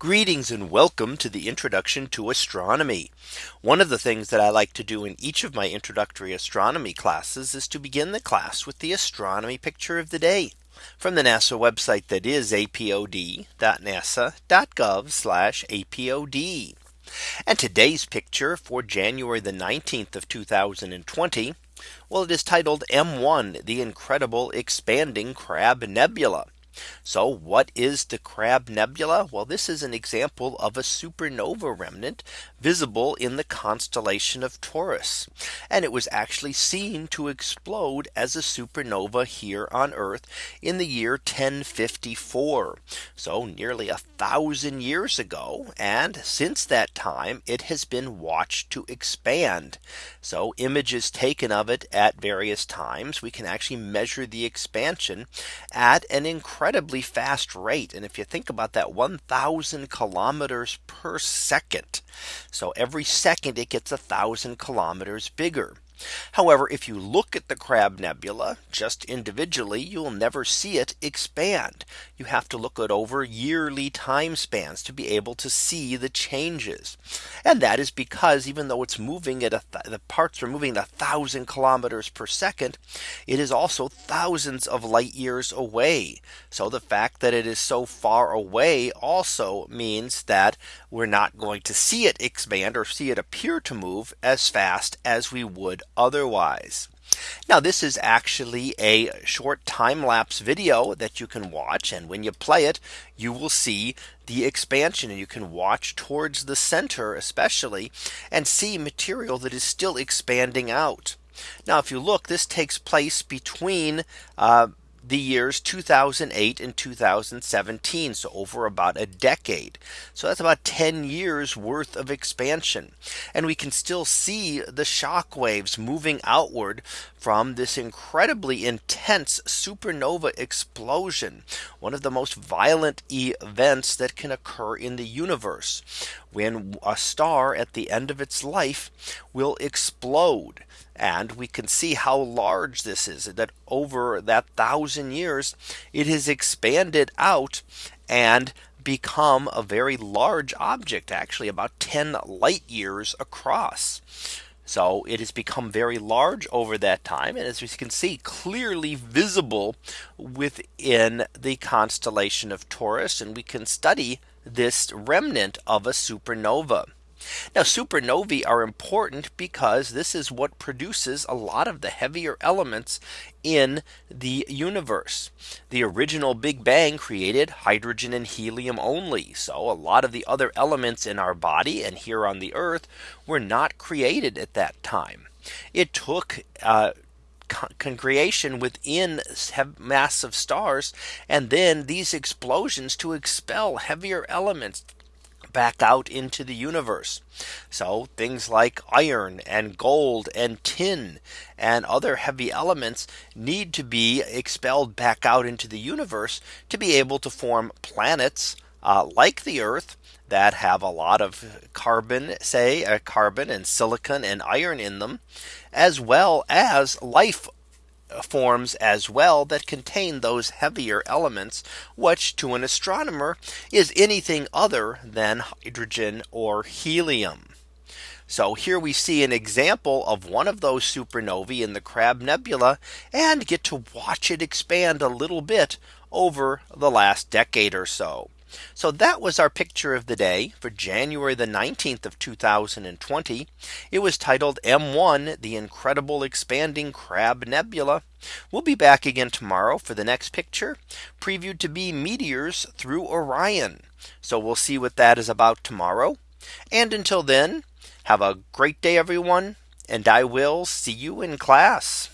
Greetings and welcome to the introduction to astronomy. One of the things that I like to do in each of my introductory astronomy classes is to begin the class with the astronomy picture of the day from the NASA website that is apod.nasa.gov apod. And today's picture for January the 19th of 2020. Well, it is titled M1 the incredible expanding Crab Nebula. So what is the Crab Nebula? Well, this is an example of a supernova remnant visible in the constellation of Taurus. And it was actually seen to explode as a supernova here on Earth in the year 1054. So nearly a thousand years ago. And since that time, it has been watched to expand. So images taken of it at various times, we can actually measure the expansion at an incredible incredibly fast rate. And if you think about that 1000 kilometers per second. So every second it gets a thousand kilometers bigger. However, if you look at the Crab Nebula just individually, you will never see it expand. You have to look at over yearly time spans to be able to see the changes. And that is because even though it's moving at a the parts are moving at a thousand kilometers per second, it is also thousands of light years away. So the fact that it is so far away also means that we're not going to see it expand or see it appear to move as fast as we would otherwise. Now this is actually a short time lapse video that you can watch and when you play it you will see the expansion and you can watch towards the center especially and see material that is still expanding out. Now if you look this takes place between uh, the years 2008 and 2017. So over about a decade. So that's about 10 years worth of expansion. And we can still see the shock waves moving outward from this incredibly intense supernova explosion. One of the most violent events that can occur in the universe when a star at the end of its life will explode. And we can see how large this is that over that thousand years, it has expanded out and become a very large object actually about 10 light years across. So it has become very large over that time. And as we can see clearly visible within the constellation of Taurus. And we can study this remnant of a supernova. Now supernovae are important because this is what produces a lot of the heavier elements in the universe. The original Big Bang created hydrogen and helium only. So a lot of the other elements in our body and here on the earth were not created at that time. It took uh, congregation within massive stars and then these explosions to expel heavier elements back out into the universe. So things like iron and gold and tin and other heavy elements need to be expelled back out into the universe to be able to form planets uh, like the Earth that have a lot of carbon say uh, carbon and silicon and iron in them as well as life forms as well that contain those heavier elements, which to an astronomer is anything other than hydrogen or helium. So here we see an example of one of those supernovae in the Crab Nebula and get to watch it expand a little bit over the last decade or so. So that was our picture of the day for January the 19th of 2020. It was titled M1 the incredible expanding Crab Nebula. We'll be back again tomorrow for the next picture previewed to be meteors through Orion. So we'll see what that is about tomorrow. And until then, have a great day, everyone. And I will see you in class.